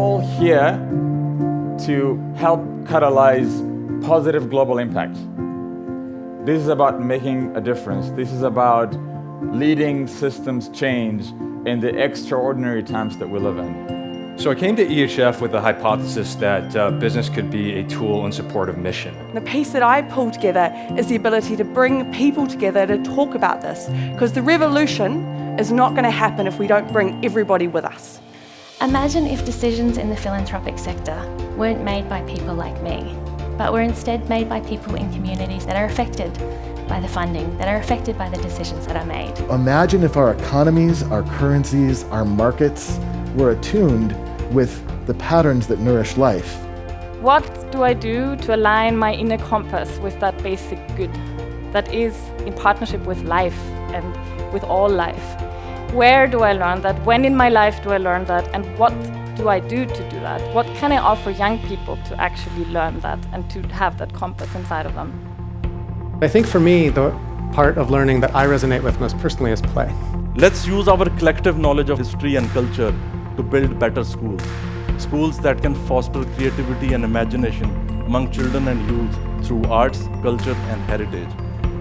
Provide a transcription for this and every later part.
all here to help catalyze positive global impact. This is about making a difference. This is about leading systems change in the extraordinary times that we live in. So I came to EHF with the hypothesis that uh, business could be a tool in support of mission. The piece that I pull together is the ability to bring people together to talk about this, because the revolution is not going to happen if we don't bring everybody with us. Imagine if decisions in the philanthropic sector weren't made by people like me, but were instead made by people in communities that are affected by the funding, that are affected by the decisions that are made. Imagine if our economies, our currencies, our markets were attuned with the patterns that nourish life. What do I do to align my inner compass with that basic good that is in partnership with life and with all life? Where do I learn that? When in my life do I learn that? And what do I do to do that? What can I offer young people to actually learn that and to have that compass inside of them? I think for me, the part of learning that I resonate with most personally is play. Let's use our collective knowledge of history and culture to build better schools. Schools that can foster creativity and imagination among children and youth through arts, culture and heritage.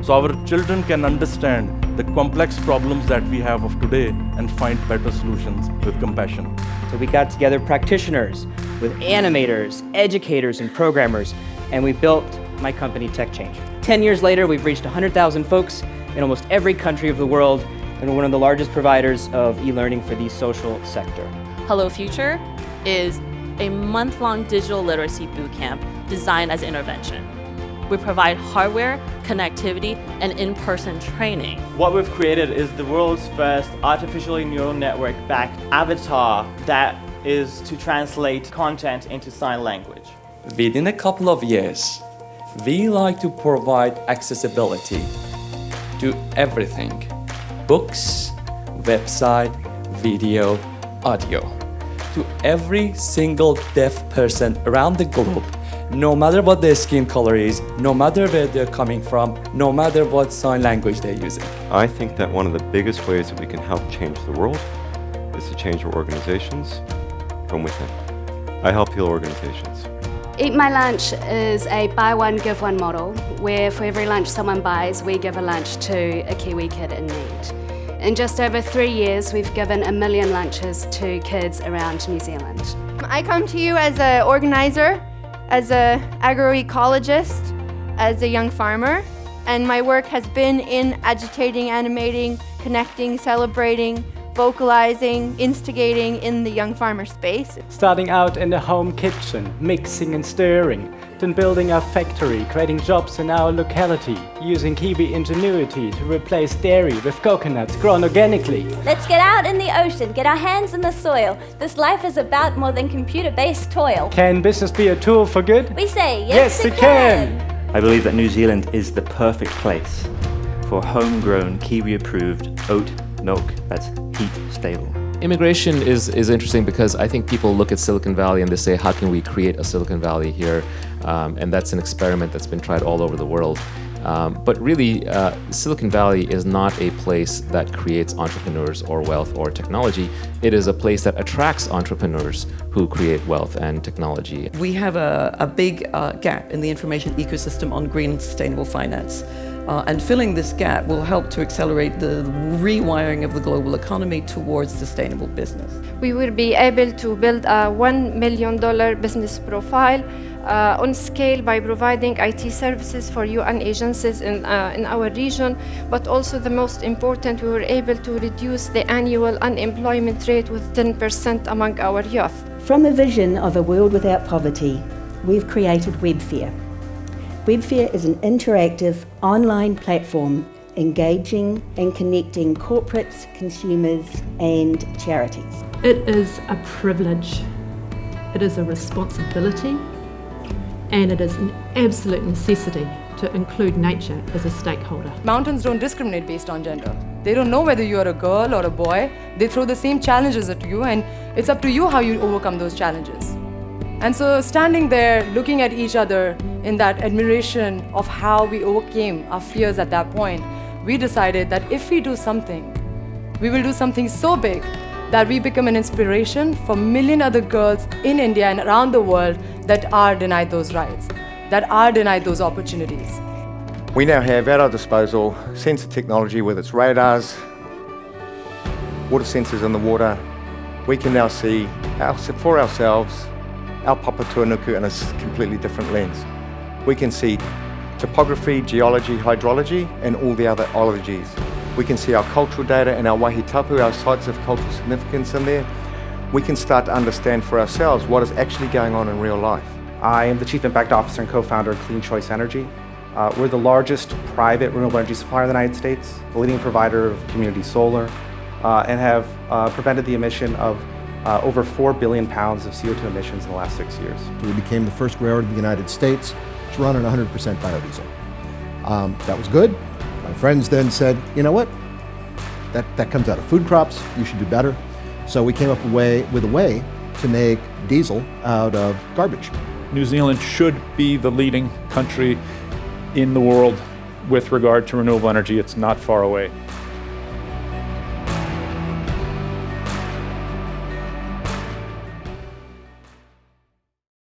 So our children can understand the complex problems that we have of today and find better solutions with compassion. So we got together practitioners with animators, educators, and programmers, and we built my company Tech Change. 10 years later, we've reached 100,000 folks in almost every country of the world, and we're one of the largest providers of e-learning for the social sector. Hello Future is a month-long digital literacy bootcamp designed as intervention. We provide hardware, connectivity, and in-person training. What we've created is the world's first artificially neural network-backed avatar that is to translate content into sign language. Within a couple of years, we like to provide accessibility to everything. Books, website, video, audio. To every single deaf person around the globe no matter what their skin color is, no matter where they're coming from, no matter what sign language they're using. I think that one of the biggest ways that we can help change the world is to change our organizations from within. I help heal organizations. Eat My Lunch is a buy one, give one model, where for every lunch someone buys, we give a lunch to a Kiwi kid in need. In just over three years, we've given a million lunches to kids around New Zealand. I come to you as an organizer as an agroecologist, as a young farmer, and my work has been in agitating, animating, connecting, celebrating, vocalizing, instigating in the young farmer space. Starting out in the home kitchen, mixing and stirring, then building our factory, creating jobs in our locality, using Kiwi ingenuity to replace dairy with coconuts grown organically. Let's get out in the ocean, get our hands in the soil. This life is about more than computer-based toil. Can business be a tool for good? We say, yes, yes it, it can. can. I believe that New Zealand is the perfect place for homegrown, Kiwi-approved oat milk that's heat stable. Immigration is, is interesting because I think people look at Silicon Valley and they say, how can we create a Silicon Valley here? Um, and that's an experiment that's been tried all over the world. Um, but really, uh, Silicon Valley is not a place that creates entrepreneurs or wealth or technology. It is a place that attracts entrepreneurs who create wealth and technology. We have a, a big uh, gap in the information ecosystem on green and sustainable finance. Uh, and filling this gap will help to accelerate the rewiring of the global economy towards sustainable business. We will be able to build a $1 million business profile uh, on scale by providing IT services for UN agencies in, uh, in our region, but also the most important, we were able to reduce the annual unemployment rate with 10% among our youth. From a vision of a world without poverty, we've created WebFair. WebFair is an interactive online platform engaging and connecting corporates, consumers and charities. It is a privilege, it is a responsibility and it is an absolute necessity to include nature as a stakeholder. Mountains don't discriminate based on gender. They don't know whether you're a girl or a boy. They throw the same challenges at you and it's up to you how you overcome those challenges. And so standing there, looking at each other in that admiration of how we overcame our fears at that point, we decided that if we do something, we will do something so big that we become an inspiration for million other girls in India and around the world that are denied those rights, that are denied those opportunities. We now have at our disposal sensor technology with its radars, water sensors in the water. We can now see for ourselves our Papatūānuku in a completely different lens. We can see topography, geology, hydrology, and all the other ologies. We can see our cultural data and our wahi tapu, our sites of cultural significance in there. We can start to understand for ourselves what is actually going on in real life. I am the Chief Impact Officer and co-founder of Clean Choice Energy. Uh, we're the largest private renewable energy supplier in the United States, the leading provider of community solar, uh, and have uh, prevented the emission of uh, over 4 billion pounds of CO2 emissions in the last six years. We became the first railroad in the United States to run on 100% biodiesel. Um, that was good. My friends then said, you know what? That, that comes out of food crops. You should do better. So we came up way, with a way to make diesel out of garbage. New Zealand should be the leading country in the world with regard to renewable energy. It's not far away.